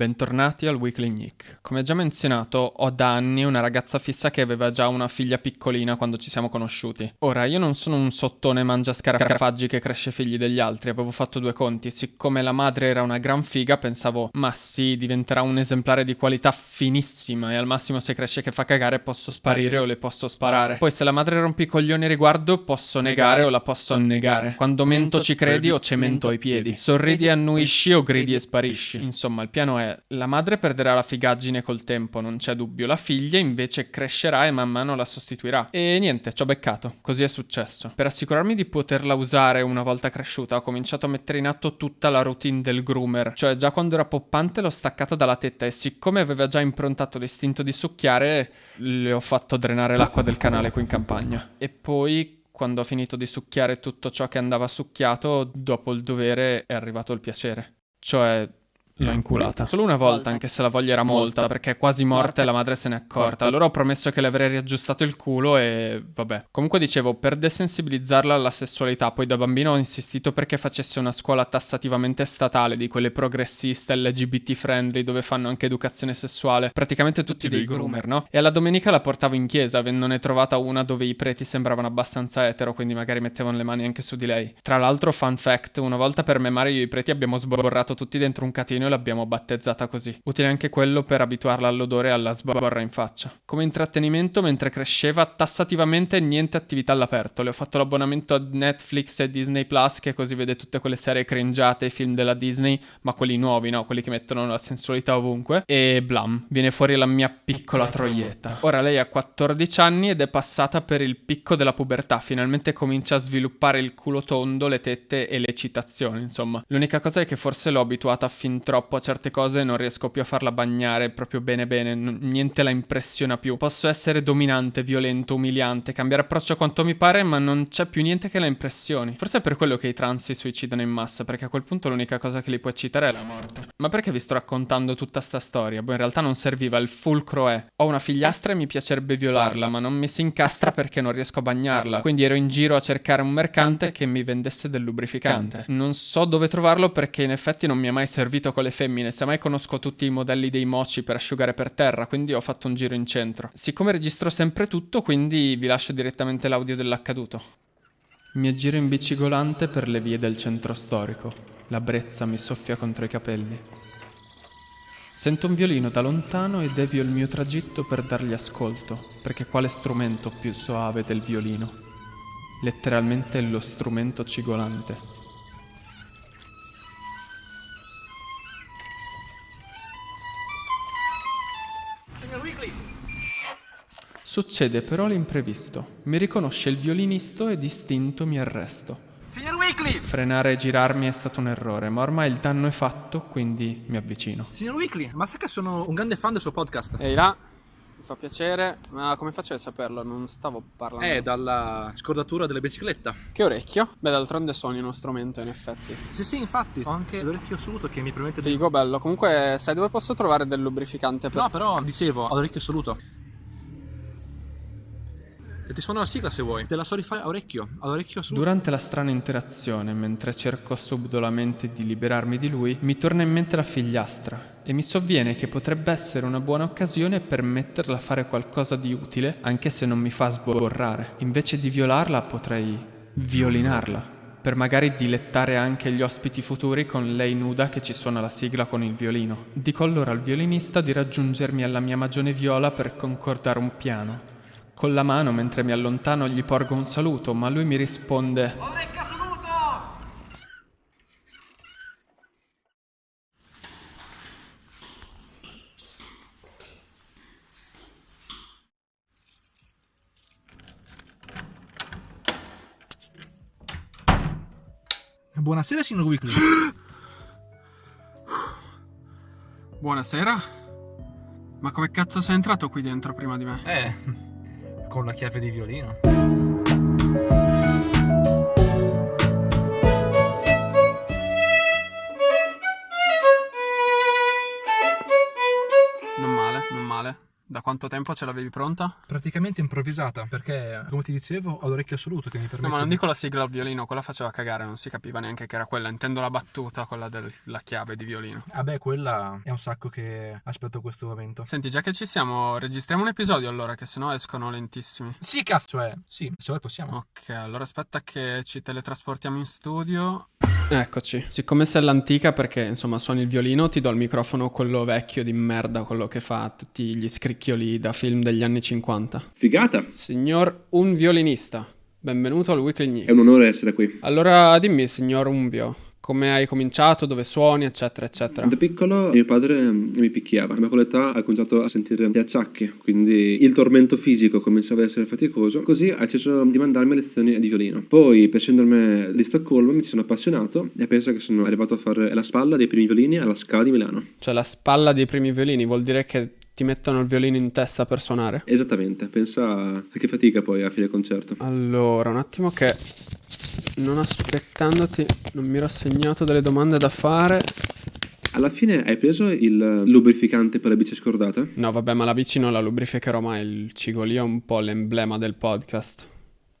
Bentornati al Weekly Nick. Come già menzionato, ho da anni una ragazza fissa che aveva già una figlia piccolina quando ci siamo conosciuti. Ora, io non sono un sottone mangia scarafaggi che cresce figli degli altri, avevo fatto due conti. Siccome la madre era una gran figa, pensavo, ma sì, diventerà un esemplare di qualità finissima e al massimo se cresce che fa cagare posso sparire o le posso sparare. Poi se la madre rompe i coglioni riguardo, posso negare o la posso annegare. Quando mento ci credi o cemento ai piedi. Sorridi e annuisci o gridi e sparisci. Insomma, il piano è la madre perderà la figaggine col tempo, non c'è dubbio. La figlia invece crescerà e man mano la sostituirà. E niente, ci ho beccato. Così è successo. Per assicurarmi di poterla usare una volta cresciuta, ho cominciato a mettere in atto tutta la routine del groomer. Cioè, già quando era poppante l'ho staccata dalla tetta e siccome aveva già improntato l'istinto di succhiare, le ho fatto drenare l'acqua del canale qui in campagna. E poi quando ho finito di succhiare tutto ciò che andava succhiato, dopo il dovere è arrivato il piacere. Cioè, L'ho inculata. Solo una volta, anche se la voglia era molta, perché è quasi morta e la madre se n'è accorta. Allora ho promesso che le avrei riaggiustato il culo e vabbè. Comunque dicevo, per desensibilizzarla alla sessualità, poi da bambino ho insistito perché facesse una scuola tassativamente statale, di quelle progressiste, LGBT friendly, dove fanno anche educazione sessuale. Praticamente tutti dei groomer, no? E alla domenica la portavo in chiesa, avendone trovata una dove i preti sembravano abbastanza etero, quindi magari mettevano le mani anche su di lei. Tra l'altro, fun fact, una volta per memare io e i preti abbiamo sborrato tutti dentro un catino l'abbiamo battezzata così. Utile anche quello per abituarla all'odore e alla sborra in faccia. Come intrattenimento, mentre cresceva, tassativamente niente attività all'aperto. Le ho fatto l'abbonamento a Netflix e Disney Plus, che così vede tutte quelle serie cringiate e film della Disney, ma quelli nuovi, no? Quelli che mettono la sensualità ovunque. E blam, viene fuori la mia piccola troietta. Ora lei ha 14 anni ed è passata per il picco della pubertà. Finalmente comincia a sviluppare il culo tondo, le tette e le citazioni, insomma. L'unica cosa è che forse l'ho abituata fin troppo troppo a certe cose non riesco più a farla bagnare proprio bene bene, n- niente la impressiona più. Posso essere dominante, violento, umiliante, cambiare approccio quanto mi pare, ma non c'è più niente che la impressioni. Forse è per quello che i trans si suicidano in massa, perché a quel punto l'unica cosa che li può eccitare è la morte. Ma perché vi sto raccontando tutta sta storia? Boh, in realtà non serviva, il fulcro è ho una figliastra e mi piacerebbe violarla, ma non mi si incastra perché non riesco a bagnarla. Quindi ero in giro a cercare un mercante che mi vendesse del lubrificante. Non so dove trovarlo perché in effetti non mi è mai servito con le le femmine, semmai conosco tutti i modelli dei moci per asciugare per terra, quindi ho fatto un giro in centro. Siccome registro sempre tutto, quindi vi lascio direttamente l'audio dell'accaduto. Mi aggiro in bicigolante per le vie del centro storico. La brezza mi soffia contro i capelli. Sento un violino da lontano e devio il mio tragitto per dargli ascolto, perché quale strumento più soave del violino? Letteralmente lo strumento cigolante. Succede però l'imprevisto. Mi riconosce il violinista e distinto mi arresto. Signor Weekly! Frenare e girarmi è stato un errore, ma ormai il danno è fatto, quindi mi avvicino. Signor Weekly, ma sa che sono un grande fan del suo podcast? Ehi là, mi fa piacere, ma come faccio a saperlo? Non stavo parlando. Eh, dalla scordatura della bicicletta. Che orecchio? Beh, d'altronde suoni uno strumento, in effetti. Sì, sì, infatti, ho anche l'orecchio assoluto che mi permette di... Figo, bello. Comunque, sai dove posso trovare del lubrificante per... No, però, dicevo, ho l'orecchio assoluto. E ti suono la sigla se vuoi. Te la so rifare a orecchio, ad orecchio su. Durante la strana interazione, mentre cerco subdolamente di liberarmi di lui, mi torna in mente la figliastra e mi sovviene che potrebbe essere una buona occasione per metterla a fare qualcosa di utile, anche se non mi fa sborrare. Invece di violarla potrei violinarla per magari dilettare anche gli ospiti futuri con lei nuda che ci suona la sigla con il violino. Dico allora al violinista di raggiungermi alla mia magione viola per concordare un piano. Con la mano, mentre mi allontano, gli porgo un saluto, ma lui mi risponde... Saluto! Buonasera, signor Weekly. Buonasera. Ma come cazzo sei entrato qui dentro prima di me? Eh, con la chiave di violino. Quanto tempo ce l'avevi pronta? Praticamente improvvisata, perché come ti dicevo ho l'orecchio assoluto che mi permette No, ma non di- dico la sigla al violino, quella faceva cagare, non si capiva neanche che era quella. Intendo la battuta, quella della chiave di violino. Ah beh, quella è un sacco che aspetto questo momento. Senti, già che ci siamo, registriamo un episodio allora, che sennò escono lentissimi. Sì, cazzo, cioè, sì, se vuoi possiamo. Ok, allora aspetta che ci teletrasportiamo in studio. Eccoci. Siccome sei all'antica perché insomma suoni il violino, ti do il microfono quello vecchio di merda, quello che fa tutti gli scricchioli da film degli anni 50. Figata! Signor un violinista, benvenuto al Weekly Nick. È un onore essere qui. Allora dimmi, signor Unvio, come hai cominciato, dove suoni, eccetera, eccetera. Da piccolo mio padre mm, mi picchiava, ma con l'età ha cominciato a sentire gli acciacchi, quindi il tormento fisico cominciava ad essere faticoso, così ha deciso di mandarmi lezioni di violino. Poi per sindrome di Stoccolma mi sono appassionato e penso che sono arrivato a fare la spalla dei primi violini alla Scala di Milano. Cioè la spalla dei primi violini vuol dire che ti mettono il violino in testa per suonare? Esattamente, pensa a che fatica poi a fine concerto. Allora, un attimo che non aspettandoti, non mi ero segnato delle domande da fare. Alla fine hai preso il lubrificante per la bici scordata? No, vabbè, ma la bici non la lubrificherò mai, il cigolio è un po' l'emblema del podcast.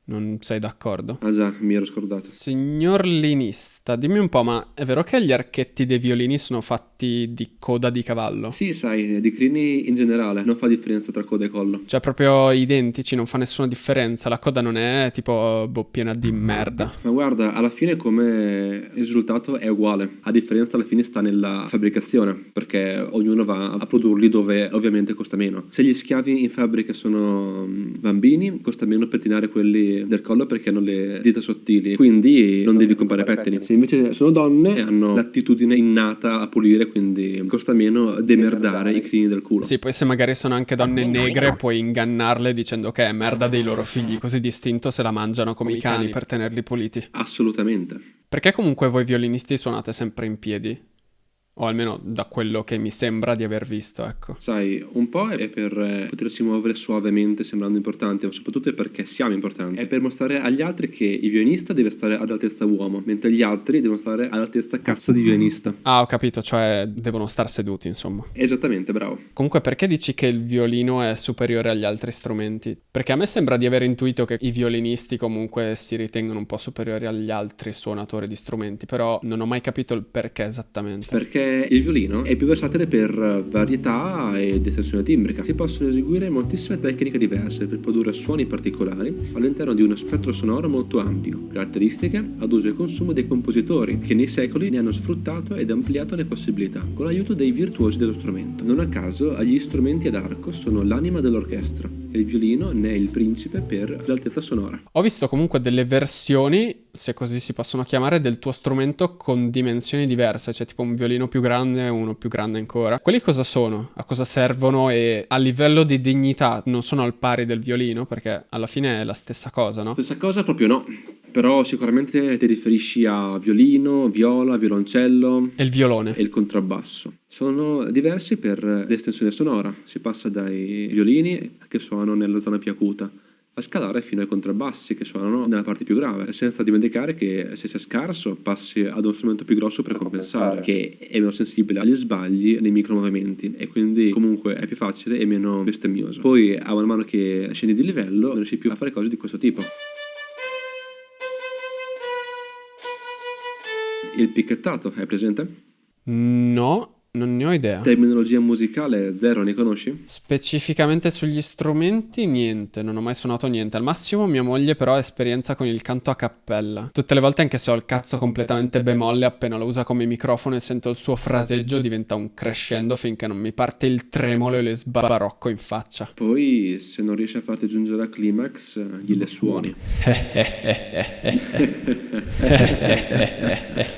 Non sei d'accordo? Ah già, mi ero scordato. Signor linista, dimmi un po', ma è vero che gli archetti dei violini sono fatti di coda di cavallo? Sì, sai, di crini in generale non fa differenza tra coda e collo. Cioè, proprio identici, non fa nessuna differenza. La coda non è tipo boh, piena di merda. Ma guarda, alla fine come risultato è uguale, a differenza alla fine sta nella fabbricazione, perché ognuno va a produrli dove ovviamente costa meno. Se gli schiavi in fabbrica sono mm, bambini, costa meno pettinare quelli del collo perché hanno le dita sottili, quindi non devi comprare pettini. Se invece sono donne hanno l'attitudine innata a pulire, quindi costa meno demerdare i crini del culo. Sì, poi se magari sono anche donne negre puoi ingannarle dicendo che è merda dei loro figli, così distinto se la mangiano come, i cani per tenerli puliti. Assolutamente. Perché comunque voi violinisti suonate sempre in piedi? O almeno da quello che mi sembra di aver visto, ecco. Sai, un po' è per eh, potersi muovere suavemente sembrando importanti, ma soprattutto è perché siamo importanti. È per mostrare agli altri che il violinista deve stare ad altezza uomo, mentre gli altri devono stare ad altezza cazzo di violinista. Ah, ho capito, cioè devono star seduti, insomma. Esattamente, bravo. Comunque, perché dici che il violino è superiore agli altri strumenti? Perché a me sembra di aver intuito che i violinisti comunque si ritengono un po' superiori agli altri suonatori di strumenti, però non ho mai capito il perché esattamente. Perché il violino è più versatile per varietà ed estensione timbrica. Si possono eseguire moltissime tecniche diverse per produrre suoni particolari all'interno di uno spettro sonoro molto ampio, caratteristiche ad uso e consumo dei compositori che nei secoli ne hanno sfruttato ed ampliato le possibilità con l'aiuto dei virtuosi dello strumento. Non a caso gli strumenti ad arco sono l'anima dell'orchestra il violino è il principe per l'altezza sonora. Ho visto comunque delle versioni, se così si possono chiamare, del tuo strumento con dimensioni diverse, cioè tipo un violino più grande e uno più grande ancora. Quelli cosa sono? A cosa servono e a livello di dignità non sono al pari del violino? Perché alla fine è la stessa cosa, no? Stessa cosa proprio no, però sicuramente ti riferisci a violino, viola, violoncello E il violone? e il contrabbasso. Sono diversi per l'estensione sonora, si passa dai violini che suonano nella zona più acuta a scalare fino ai contrabbassi che suonano nella parte più grave, senza dimenticare che se sei scarso passi ad uno strumento più grosso per compensare, che è meno sensibile agli sbagli nei micromovimenti e quindi comunque è più facile e meno bestemmioso. Poi a man mano che scendi di livello non riesci più a fare cose di questo tipo. Il picchettato, è presente? No, non ne ho idea. Terminologia musicale zero, ne conosci? Specificamente sugli strumenti, niente, non ho mai suonato niente. Al massimo mia moglie però ha esperienza con il canto a cappella. Tutte le volte anche se ho il cazzo completamente bemolle, appena lo usa come microfono e sento il suo fraseggio diventa un crescendo finché non mi parte il tremolo e le sbarocco in faccia. Poi, se non riesci a farti giungere al climax, eh, gliele suoni.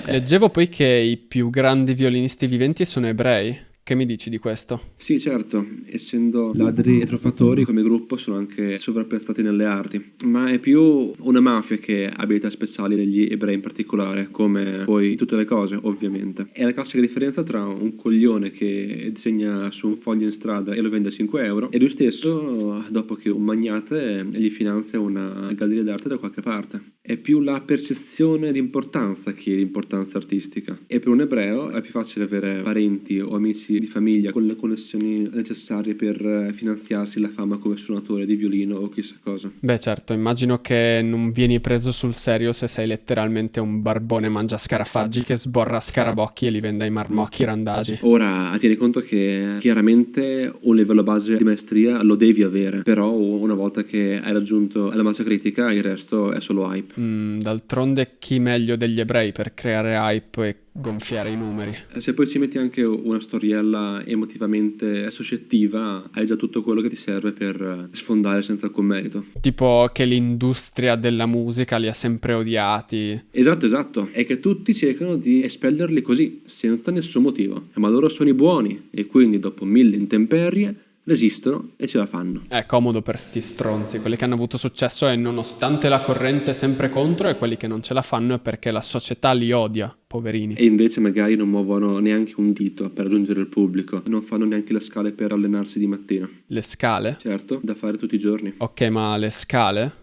Leggevo poi che i più grandi violinisti viventi sono ebrei. Che mi dici di questo? Sì, certo, essendo ladri e truffatori come gruppo sono anche sovrappezzati nelle arti, ma è più una mafia che ha abilità speciali degli ebrei in particolare, come poi tutte le cose, ovviamente. È la classica differenza tra un coglione che disegna su un foglio in strada e lo vende a 5 euro e lui stesso, dopo che un magnate gli finanzia una galleria d'arte da qualche parte. È più la percezione di importanza che l'importanza artistica. E per un ebreo è più facile avere parenti o amici di famiglia con le connessioni necessarie per eh, finanziarsi la fama come suonatore di violino o chissà cosa. Beh certo, immagino che non vieni preso sul serio se sei letteralmente un barbone mangia scarafaggi che sborra scarabocchi e li vende ai marmocchi randagi. Ora, tieni conto che chiaramente un livello base di maestria lo devi avere, però una volta che hai raggiunto la massa critica il resto è solo hype. Mm, d'altronde chi meglio degli ebrei per creare hype e gonfiare i numeri. Eh, se poi ci metti anche una storiella emotivamente associativa, hai già tutto quello che ti serve per eh, sfondare senza alcun merito. Tipo che l'industria della musica li ha sempre odiati. Esatto, esatto. È che tutti cercano di espellerli così, senza nessun motivo. Ma loro sono i buoni e quindi dopo mille intemperie resistono e ce la fanno. È comodo per sti stronzi, quelli che hanno avuto successo e nonostante la corrente è sempre contro e quelli che non ce la fanno è perché la società li odia, poverini. E invece magari non muovono neanche un dito per raggiungere il pubblico, non fanno neanche le scale per allenarsi di mattina. Le scale? Certo, da fare tutti i giorni. Ok, ma le scale?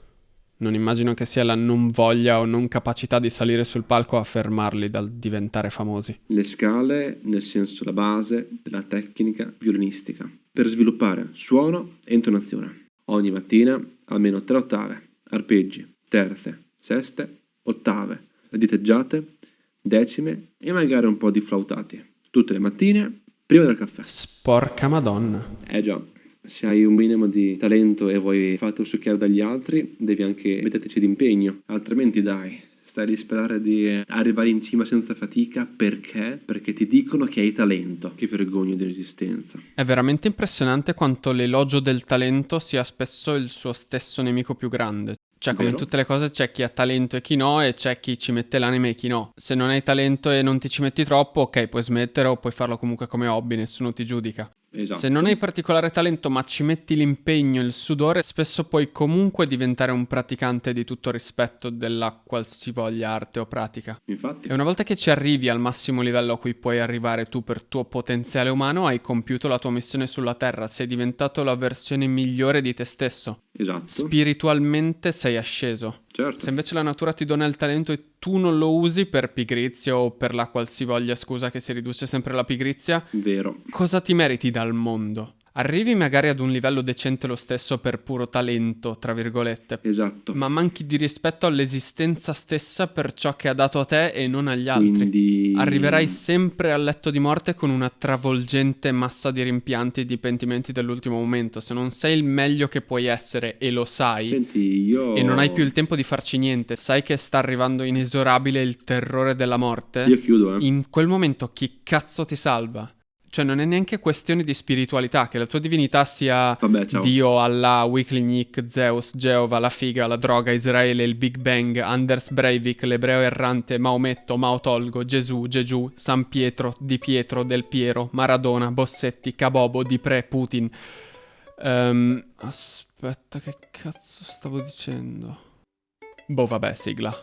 Non immagino che sia la non voglia o non capacità di salire sul palco a fermarli dal diventare famosi. Le scale, nel senso la base della tecnica violinistica per sviluppare suono e intonazione. Ogni mattina almeno tre ottave, arpeggi, terze, seste, ottave, diteggiate, decime e magari un po' di flautati. Tutte le mattine prima del caffè. Sporca madonna. Eh già, se hai un minimo di talento e vuoi fartelo succhiare dagli altri, devi anche metterci d'impegno, altrimenti dai, stai a sperare di arrivare in cima senza fatica perché? Perché ti dicono che hai talento. Che vergogna di resistenza. È veramente impressionante quanto l'elogio del talento sia spesso il suo stesso nemico più grande. Cioè, come in tutte le cose, c'è chi ha talento e chi no, e c'è chi ci mette l'anima e chi no. Se non hai talento e non ti ci metti troppo, ok, puoi smettere o puoi farlo comunque come hobby, nessuno ti giudica. Esatto. Se non hai particolare talento ma ci metti l'impegno, il sudore, spesso puoi comunque diventare un praticante di tutto rispetto della qualsivoglia arte o pratica. Infatti. E una volta che ci arrivi al massimo livello a cui puoi arrivare tu per tuo potenziale umano, hai compiuto la tua missione sulla Terra, sei diventato la versione migliore di te stesso. Esatto. Spiritualmente sei asceso. Certo. Se invece la natura ti dona il talento e tu non lo usi per pigrizia o per la qualsivoglia scusa che si riduce sempre alla pigrizia, Vero. cosa ti meriti dal mondo? Arrivi magari ad un livello decente lo stesso per puro talento, tra virgolette. Esatto. Ma manchi di rispetto all'esistenza stessa per ciò che ha dato a te e non agli altri. Quindi... Arriverai sempre al letto di morte con una travolgente massa di rimpianti e di pentimenti dell'ultimo momento. Se non sei il meglio che puoi essere e lo sai, Senti, io... e non hai più il tempo di farci niente, sai che sta arrivando inesorabile il terrore della morte. Io chiudo, eh. In quel momento chi cazzo ti salva? Cioè, non è neanche questione di spiritualità, che la tua divinità sia Vabbè, Dio, Allah, Weekly Nick, Zeus, Geova, la figa, la droga, Israele, il Big Bang, Anders Breivik, l'ebreo errante, Maometto, Maotolgo, Gesù, Gesù, San Pietro, Di Pietro, Del Piero, Maradona, Bossetti, Cabobo, Di Pre, Putin. Um, aspetta, che cazzo stavo dicendo? Boh, vabbè, sigla.